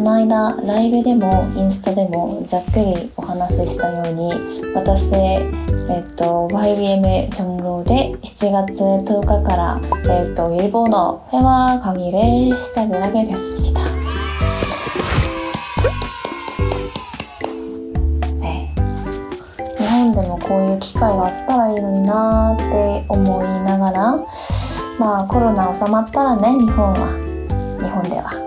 この間ライブでもインスタでもざっくりお話ししたように私、えっと、YBM 정로で7月10日から、えっと、일본어 회화 강의를 시작을 하게 됐습니다. 네. 日本でもこういう機会があったらいいのになーって思いながらまあコロナ収まったらね日本は日本では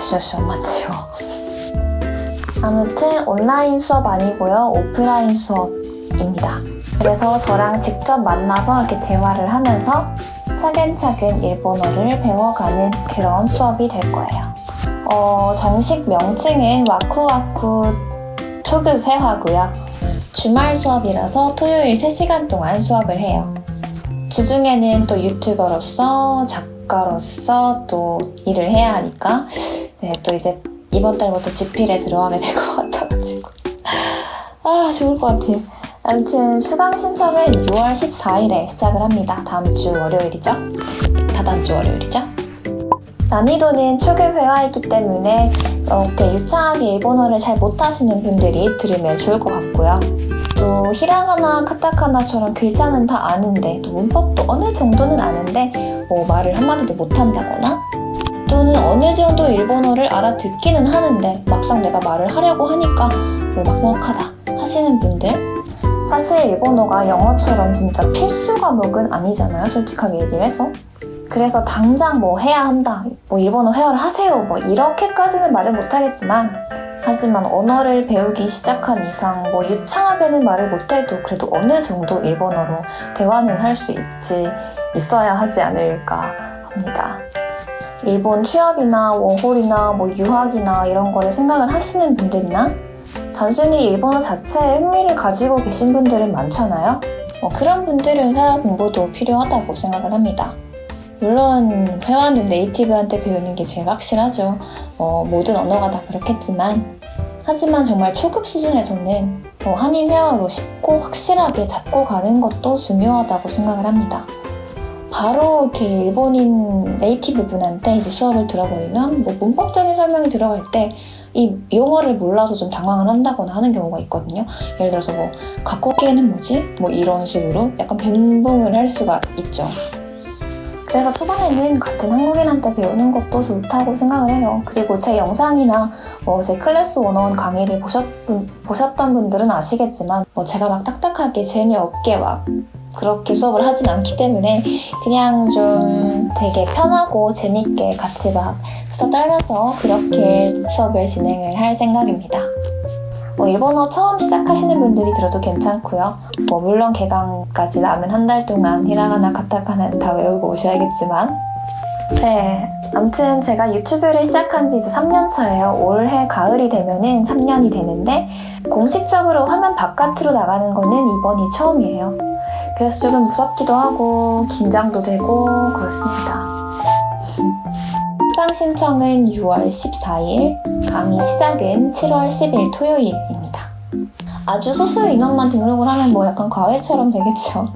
だから少々お待ちを 아무튼 온라인 수업 아니고요 오프라인 수업입니다 그래서 저랑 직접 만나서 이렇게 대화를 하면서 차근차근 일본어를 배워가는 그런 수업이 될 거예요 어, 정식 명칭은 와쿠와쿠 초급 회화고요 주말 수업이라서 토요일 3시간 동안 수업을 해요 주중에는 또 유튜버로서 작 가로서 또 일을 해야 하니까 네, 또 이제 이번 달부터 집필에 들어가게 될 것 같아가지고. 아 좋을 것 같아요. 아무튼 수강 신청은 6월 14일에 시작을 합니다. 다음 주 월요일이죠? 다다음 주 월요일이죠 난이도는 초급 회화이기 때문에 이렇게 유창하게 일본어를 잘 못하시는 분들이 들으면 좋을 것 같고요. 또 히라가나 카타카나처럼 글자는 다 아는데 또 문법도 어느 정도는 아는데 뭐 말을 한마디도 못한다거나? 또는 어느 정도 일본어를 알아듣기는 하는데 막상 내가 말을 하려고 하니까 뭐 막막하다 하시는 분들? 사실 일본어가 영어처럼 진짜 필수 과목은 아니잖아요 솔직하게 얘기를 해서 그래서 당장 뭐 해야 한다 뭐 일본어 회화를 하세요 뭐 이렇게까지는 말을 못하겠지만 하지만 언어를 배우기 시작한 이상 뭐 유창하게는 말을 못해도 그래도 어느 정도 일본어로 대화는 할 수 있지 있어야 하지 않을까 합니다. 일본 취업이나 워홀이나 뭐 유학이나 이런 거를 생각을 하시는 분들이나 단순히 일본어 자체에 흥미를 가지고 계신 분들은 많잖아요. 뭐 그런 분들은 회화 공부도 필요하다고 생각을 합니다. 물론 회화는 네이티브한테 배우는 게 제일 확실하죠. 어, 모든 언어가 다 그렇겠지만 하지만 정말 초급 수준에서는 뭐 한인 회화로 쉽고 확실하게 잡고 가는 것도 중요하다고 생각을 합니다. 바로 이렇게 일본인 네이티브 분한테 이제 수업을 들어버리면 뭐 문법적인 설명이 들어갈 때 이 용어를 몰라서 좀 당황을 한다거나 하는 경우가 있거든요. 예를 들어서 뭐 갖고기에는 뭐지? 뭐 이런 식으로 약간 변붕을 할 수가 있죠. 그래서 초반에는 같은 한국인한테 배우는 것도 좋다고 생각을 해요. 그리고 제 영상이나 뭐 제 클래스 원어원 강의를 보셨, 보셨던 분들은 아시겠지만 뭐 제가 막 딱딱하게 재미없게 막 그렇게 수업을 하진 않기 때문에 그냥 좀 되게 편하고 재밌게 같이 막 수다 떨면서 그렇게 수업을 진행을 할 생각입니다. 뭐 일본어 처음 시작하시는 분들이 들어도 괜찮고요. 뭐 물론 개강까지 남은 한 달 동안 히라가나 카타카나는 다 외우고 오셔야겠지만 네, 아무튼 제가 유튜브를 시작한 지 이제 3년 차예요. 올해 가을이 되면은 3년이 되는데 공식적으로 화면 바깥으로 나가는 거는 이번이 처음이에요. 그래서 조금 무섭기도 하고 긴장도 되고 그렇습니다. 수강 신청은 6월 14일, 강의 시작은 7월 10일 토요일입니다. 아주 소수 인원만 등록을 하면 뭐 약간 과외처럼 되겠죠.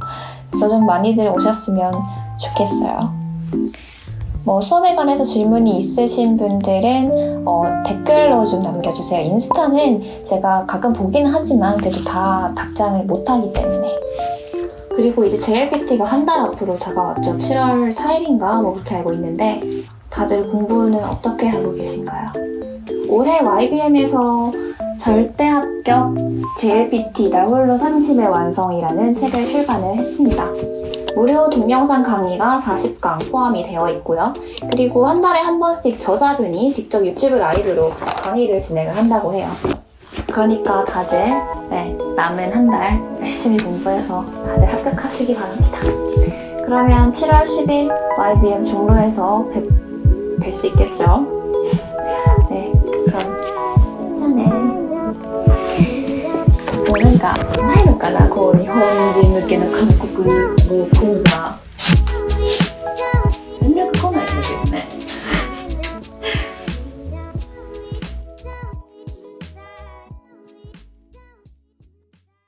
그래서 좀 많이들 오셨으면 좋겠어요. 뭐 수업에 관해서 질문이 있으신 분들은 어, 댓글로 좀 남겨주세요. 인스타는 제가 가끔 보긴 하지만 그래도 다 답장을 못하기 때문에 그리고 이제 JLPT가 한 달 앞으로 다가왔죠. 7월 4일인가 뭐 그렇게 알고 있는데 다들 공부는 어떻게 하고 계신가요? 올해 YBM에서 절대 합격 JLPT 나홀로 30의 완성이라는 책을 출간을 했습니다. 무료 동영상 강의가 40강 포함이 되어 있고요. 그리고 한 달에 한 번씩 저자분이 직접 유튜브 라이브로 강의를 진행을 한다고 해요. 그러니까 다들 네, 남은 한 달 열심히 공부해서 다들 합격하시기 바랍니다. 그러면 7월 10일 YBM 종로에서 뵐 수 있겠죠? 네, 그럼 じゃあねもうなんかないのかなこう日本人向けの韓国語講座